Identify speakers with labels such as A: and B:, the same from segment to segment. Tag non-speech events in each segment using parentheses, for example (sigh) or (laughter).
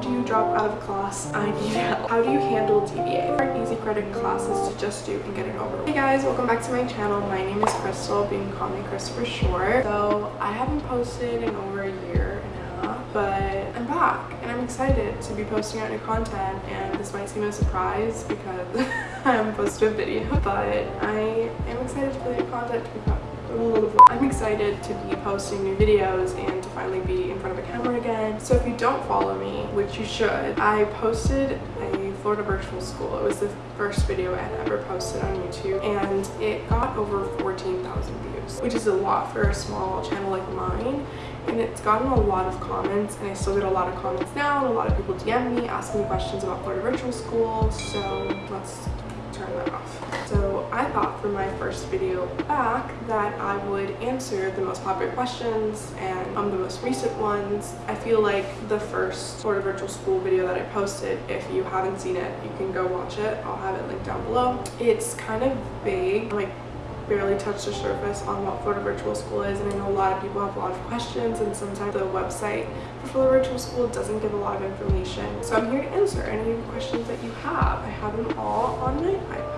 A: do you drop out of class? I need help. How do you handle DBA? Our easy credit classes to just do and get it over. Hey guys, welcome back to my channel. My name is Crystal, being called me Chris for short. So I haven't posted in over a year and a half, but I'm back and I'm excited to be posting out new content and this might seem a surprise because (laughs) I haven't posted a video, but I am excited for the content to be posted I'm excited to be posting new videos and to finally be in front of a camera again. So if you don't follow me, which you should, I posted a Florida virtual school. It was the first video I had ever posted on YouTube and it got over 14,000 views, which is a lot for a small channel like mine and it's gotten a lot of comments and I still get a lot of comments now and a lot of people DM me asking me questions about Florida virtual school so let's turn that off. I thought for my first video back that I would answer the most popular questions and um, the most recent ones. I feel like the first Florida virtual school video that I posted, if you haven't seen it, you can go watch it. I'll have it linked down below. It's kind of vague, like barely touched the surface on what Florida Virtual School is and I know a lot of people have a lot of questions and sometimes the website for Florida Virtual School doesn't give a lot of information. So I'm here to answer any questions that you have. I have them all on my iPad.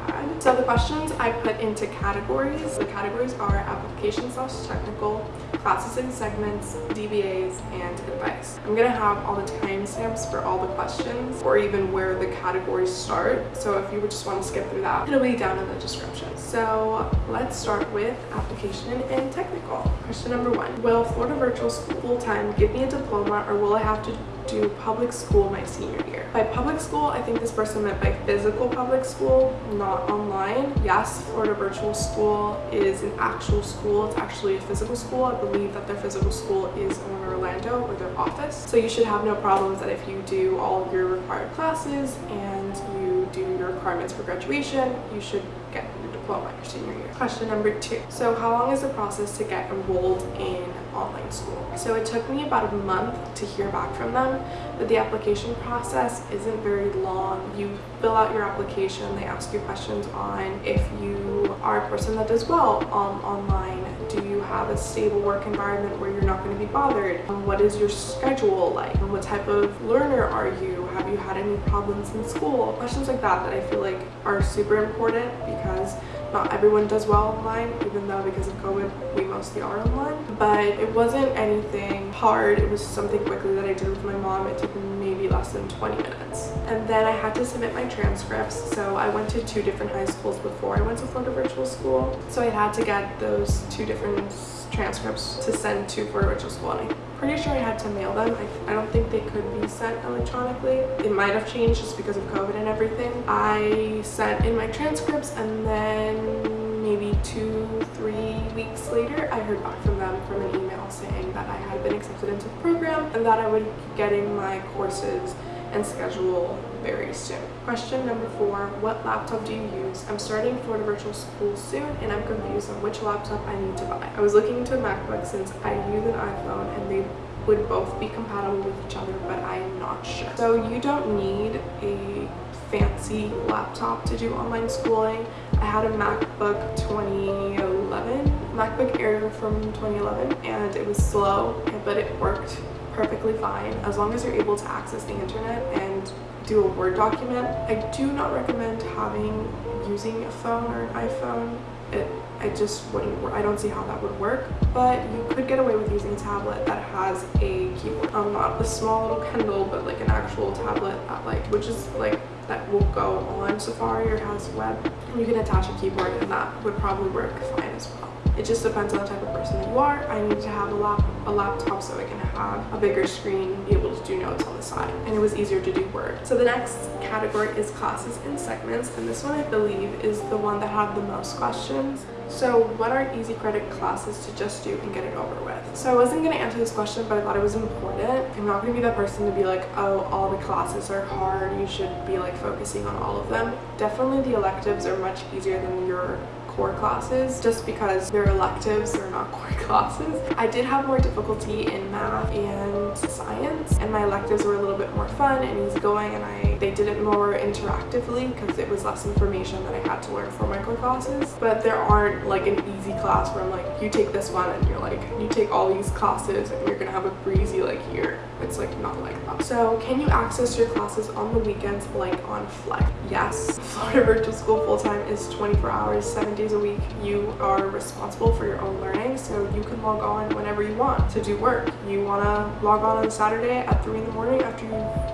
A: So the questions I put into categories. The categories are application slash technical, classes and segments, DBAs, and advice. I'm gonna have all the timestamps for all the questions or even where the categories start. So if you would just want to skip through that, it'll be down in the description. So let's start with application and technical. Question number one, will Florida Virtual School full-time give me a diploma or will I have to do public school my senior year. By public school, I think this person meant by physical public school, not online. Yes, Florida Virtual School is an actual school. It's actually a physical school. I believe that their physical school is in Orlando or their office. So you should have no problems that if you do all of your required classes and you do your requirements for graduation, you should get your diploma your senior year. Question number two. So how long is the process to get enrolled in online school? So it took me about a month to hear back from them, but the application process isn't very long. You fill out your application, they ask you questions on if you are a person that does well um, online, do you have a stable work environment where you're not going to be bothered? Um, what is your schedule like? What type of learner are you? Have you had any problems in school? Questions like that that I feel like are super important because not everyone does well online even though because of COVID we mostly are online but it wasn't anything hard it was something quickly that I did with my mom it took maybe less than 20 minutes. And then I had to submit my transcripts so I went to two different high schools before I went to Florida Virtual School. So I had to get those two different transcripts to send to Florida Virtual School and I'm pretty sure I had to mail them. I, I don't think they could be sent electronically. It might have changed just because of COVID and everything. I sent in my transcripts and then maybe two three weeks later I heard back from them from an email saying that I had been accepted into the program and that I would be getting my courses and schedule very soon. Question number four, what laptop do you use? I'm starting Florida Virtual School soon and I'm confused on which laptop I need to buy. I was looking into a MacBook since I use an iPhone and they would both be compatible with each other but I am not sure. So you don't need a fancy laptop to do online schooling. I had a MacBook oh 2011, MacBook Air from 2011 and it was slow but it worked perfectly fine as long as you're able to access the internet and do a Word document. I do not recommend having using a phone or an iPhone. It, I just wouldn't work. I don't see how that would work, but you could get away with using a tablet that has a keyboard. Um, not a small little Kindle, but like an actual tablet that like, which is like, that will go on Safari or has web. And you can attach a keyboard and that would probably work fine as well. It just depends on the type of person that you are. I need to have a, lap a laptop so I can have a bigger screen, be able to do notes on the side. And it was easier to do Word. So the next category is classes and segments. And this one I believe is the one that had the most questions. So what are easy credit classes to just do and get it over with? So I wasn't going to answer this question, but I thought it was important. I'm not going to be that person to be like, oh, all the classes are hard. You should be like focusing on all of them. Definitely the electives are much easier than your core classes just because they're electives, they're not (laughs) core classes. I did have more difficulty in math and science and my electives were a little bit more fun and easygoing and I they did it more interactively because it was less information that I had to learn for my core classes. But there aren't like an easy class where I'm like, you take this one and you're like, you take all these classes and you're gonna have a breezy like year. It's like not like that. So can you access your classes on the weekends like on Flex? Yes. (laughs) Florida Virtual School full-time is 24 hours, seven days a week. You are responsible for your own learning so you can log on whenever you want to do work. You wanna log on on Saturday at three in the morning after you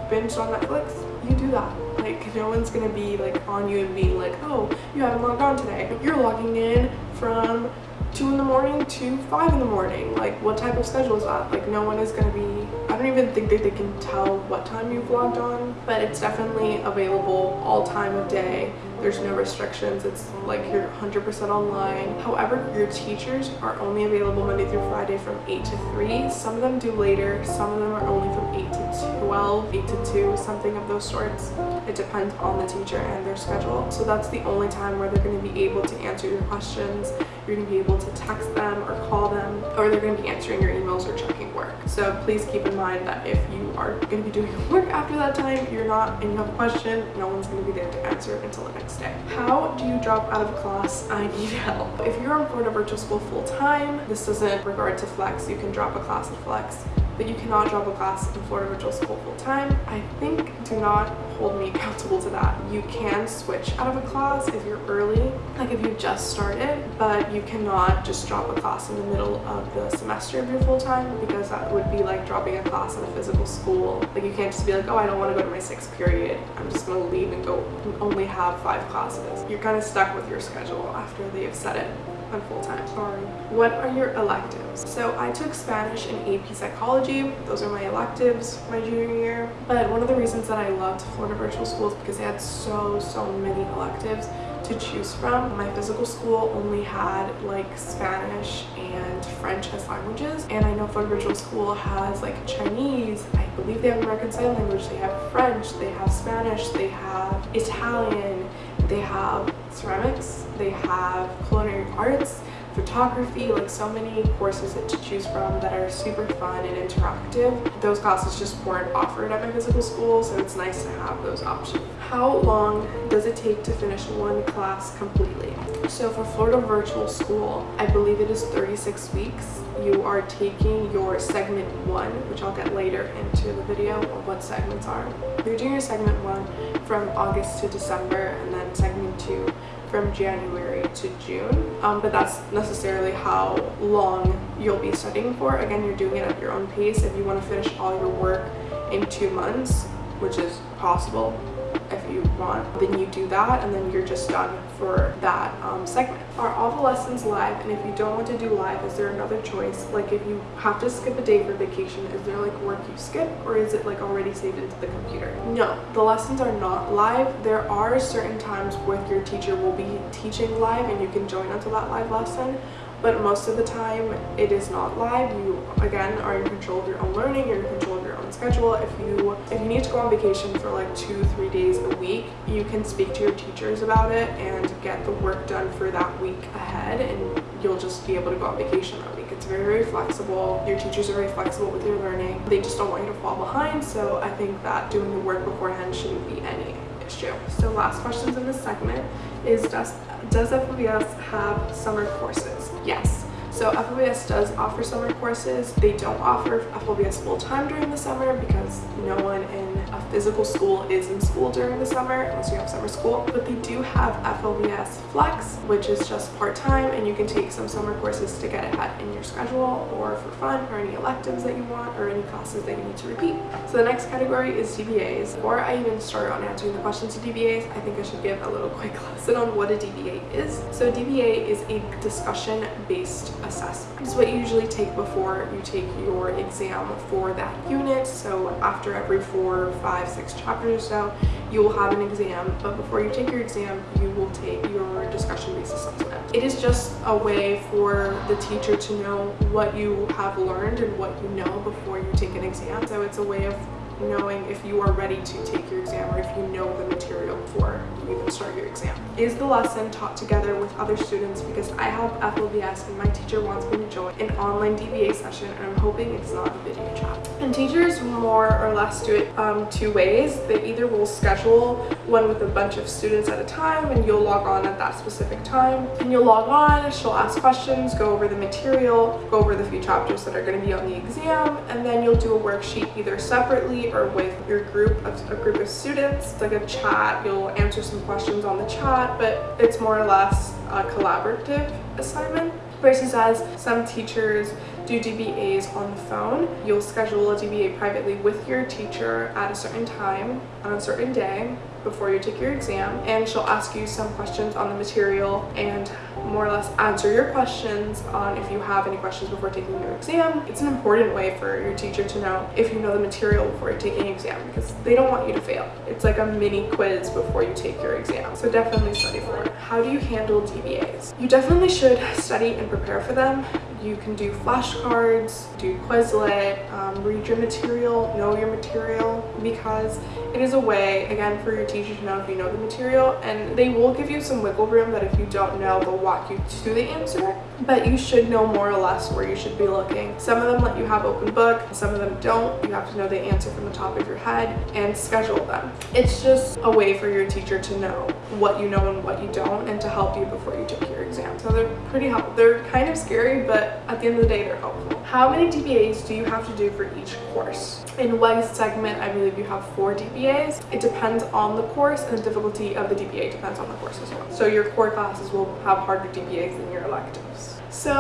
A: binged on Netflix? You do that like no one's gonna be like on you and being like oh you haven't logged on today you're logging in from 2 in the morning to 5 in the morning like what type of schedule is that like no one is going to be don't even think that they can tell what time you've logged on but it's definitely available all time of day. There's no restrictions. It's like you're 100% online. However your teachers are only available monday through friday from 8 to 3 some of them do later. Some of them are only from 8 to 12 8 to 2 something of those sorts. It depends on the teacher and their schedule. So that's the only time where they're going to be able to answer your questions you're going to be able to text them or call them or they're going to be answering your emails or checking work. So please keep in mind that if you are going to be doing (laughs) work after that time you're not and you have a question no one's going to be there to answer until the next day. How do you drop out of class? (laughs) I need help. If you're on florida virtual school full-time this doesn't regard to flex you can drop a class at flex but you cannot drop a class in Florida Virtual School full-time. I think do not hold me accountable to that. You can switch out of a class if you're early, like if you just started, but you cannot just drop a class in the middle of the semester if you're full-time because that would be like dropping a class in a physical school. Like you can't just be like, oh, I don't want to go to my sixth period. I'm just going to leave and go and only have five classes. You're kind of stuck with your schedule after they have set it I'm full-time, sorry. What are your electives? So I took Spanish and AP Psychology. Those are my electives my junior year. But one of the reasons that I loved Florida Virtual School is because they had so, so many electives to choose from. My physical school only had like Spanish and French as languages and I know Florida Virtual School has like Chinese, I believe they have American Sign Language, they have French, they have Spanish, they have Italian, they have ceramics, they have culinary arts, photography, like so many courses to choose from that are super fun and interactive. Those classes just weren't offered at my physical school, so it's nice to have those options. How long does it take to finish one class completely? So for Florida Virtual School, I believe it is 36 weeks. You are taking your segment one, which I'll get later into the video of what segments are. You're doing your segment one from August to December and then segment two from January to June um, but that's necessarily how long you'll be studying for again you're doing it at your own pace if you want to finish all your work in two months which is possible if you want then you do that and then you're just done for that um, segment. Are all the lessons live? And if you don't want to do live is there another choice? Like if you have to skip a day for vacation is there like work you skip or is it like already saved into the computer? No the lessons are not live. There are certain times where your teacher will be teaching live and you can join onto that live lesson but most of the time it is not live. You again are in control of your own learning you're in control schedule if you if you need to go on vacation for like two three days a week you can speak to your teachers about it and get the work done for that week ahead and you'll just be able to go on vacation that week it's very very flexible your teachers are very flexible with your learning they just don't want you to fall behind so i think that doing the work beforehand shouldn't be any issue so last questions in this segment is does does FLVS have summer courses? Yes. So FLVS does offer summer courses. They don't offer FLVS full-time during the summer because no one in a physical school is in school during the summer unless you have summer school. But they do have FLVS Flex, which is just part-time and you can take some summer courses to get ahead in your schedule or for fun or any electives that you want or any classes that you need to repeat. So the next category is DBAs. Before I even start on answering the questions to DBAs, I think I should give a little (laughs) quick lesson on what a DBA is. So DBA is a discussion-based assessment. It's what you usually take before you take your exam for that unit. So after every four, five, six chapters or so, you will have an exam. But before you take your exam, you will take your discussion-based assessment. It is just a way for the teacher to know what you have learned and what you know before you take an exam. So it's a way of knowing if you are ready to take your exam or if you know the material before you even start your exam. Is the lesson taught together with other students because I have FLVS and my teacher wants me to join an online DBA session and I'm hoping it's not a video chat. And teachers more or less do it um, two ways. They either will schedule one with a bunch of students at a time and you'll log on at that specific time and you'll log on, she'll ask questions, go over the material, go over the few chapters that are going to be on the exam and then you'll do a worksheet either separately or with your group of a group of students. It's like a chat, you'll answer some questions on the chat but it's more or less a collaborative assignment versus as some teachers do DBAs on the phone. You'll schedule a DBA privately with your teacher at a certain time on a certain day before you take your exam and she'll ask you some questions on the material and more or less answer your questions on if you have any questions before taking your exam. It's an important way for your teacher to know if you know the material before taking an exam because they don't want you to fail. It's like a mini quiz before you take your exam. So definitely study for it. How do you handle DBAs? You definitely should study and prepare for them. You can do flashcards, do Quizlet, um, read your material, know your material because it is a way, again, for your teacher to know if you know the material and they will give you some wiggle room that if you don't know, they'll walk you to the answer, but you should know more or less where you should be looking. Some of them let you have open book, some of them don't. You have to know the answer from the top of your head and schedule them. It's just a way for your teacher to know what you know and what you don't and to help you before you take your exam. So they're pretty helpful. They're kind of scary, but at the end of the day, they're helpful. How many DBAs do you have to do for each course? In one segment, I believe you have four DBAs. It depends on the course and the difficulty of the DBA depends on the course as well. So your core classes will have harder DBAs than your electives. So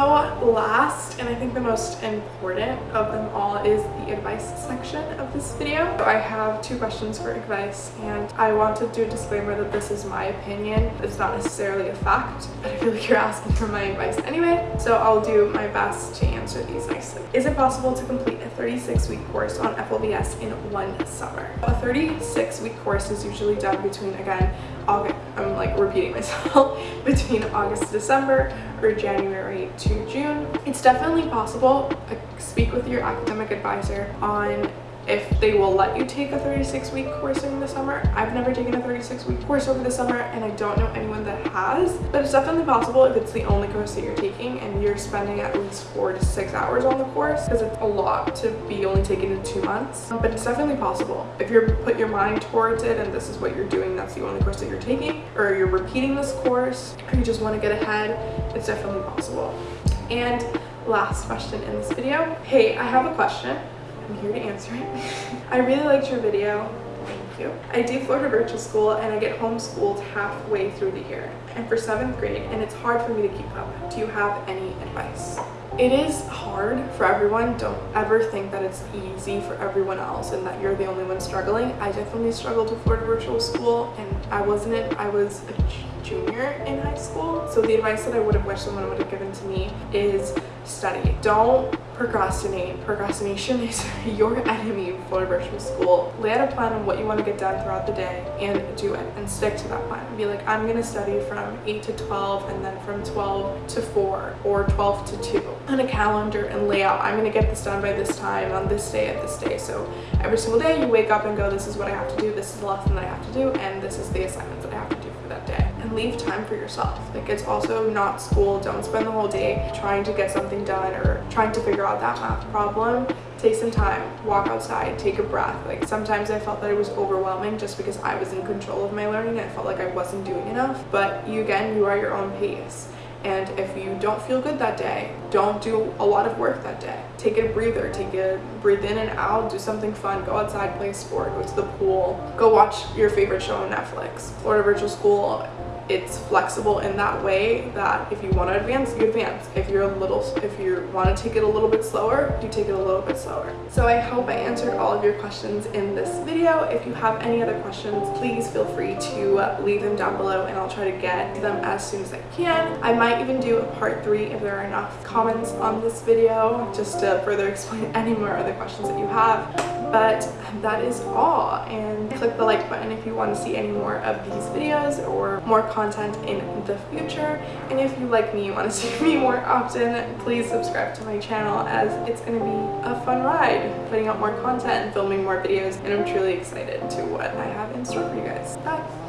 A: last and I think the most important of them all is the advice section of this video. I have two questions for advice and I want to do a disclaimer that this is my opinion. It's not necessarily a fact, but I feel like you're asking for my advice anyway. So I'll do my best to answer these nicely. Is it possible to complete a 36 week course on FLVS in one summer? A 36 week course is usually done between, again, August, I'm like repeating myself, (laughs) between August to December or January to June. It's definitely possible. Speak with your academic advisor on if they will let you take a 36 week course in the summer. I've never taken a 36 week course over the summer and I don't know anyone that has, but it's definitely possible if it's the only course that you're taking and you're spending at least four to six hours on the course because it's a lot to be only taken in two months, but it's definitely possible. If you put your mind towards it and this is what you're doing, that's the only course that you're taking, or you're repeating this course, or you just want to get ahead, it's definitely possible. And last question in this video. Hey, I have a question. I'm here to answer it. (laughs) I really liked your video. Thank you. I do Florida Virtual School and I get homeschooled halfway through the year. And for seventh grade and it's hard for me to keep up. Do you have any advice? It is hard for everyone. Don't ever think that it's easy for everyone else and that you're the only one struggling. I definitely struggled with Florida Virtual School and I wasn't. I was a junior in high school. So the advice that I would have wished someone would have given to me is study. Don't procrastinate. Procrastination is (laughs) your enemy for virtual school. Lay out a plan on what you want to get done throughout the day and do it and stick to that plan. Be like, I'm going to study from 8 to 12 and then from 12 to 4 or 12 to 2 on a calendar and lay out, I'm going to get this done by this time on this day at this day. So every single day you wake up and go, this is what I have to do, this is the lesson that I have to do, and this is the assignments that I have to do leave time for yourself. Like it's also not school. Don't spend the whole day trying to get something done or trying to figure out that math problem. Take some time walk outside take a breath. Like sometimes i felt that it was overwhelming just because i was in control of my learning. And i felt like i wasn't doing enough. But you again you are your own pace. And if you don't feel good that day don't do a lot of work that day. Take a breather. Take a breathe in and out. Do something fun. Go outside play a sport. Go to the pool. Go watch your favorite show on netflix florida virtual school it's flexible in that way that if you want to advance you advance. If you're a little if you want to take it a little bit slower you take it a little bit slower. So i hope i answered all of your questions in this video. If you have any other questions please feel free to leave them down below and i'll try to get them as soon as i can. I might even do a part three if there are enough comments on this video just to further (laughs) explain any more other questions that you have but that is all and click the like button if you want to see any more of these videos or more content in the future and if you like me you want to (laughs) see me more often please subscribe to my channel as it's going to be a fun ride putting out more content and filming more videos and I'm truly excited to what I have in store for you guys. Bye!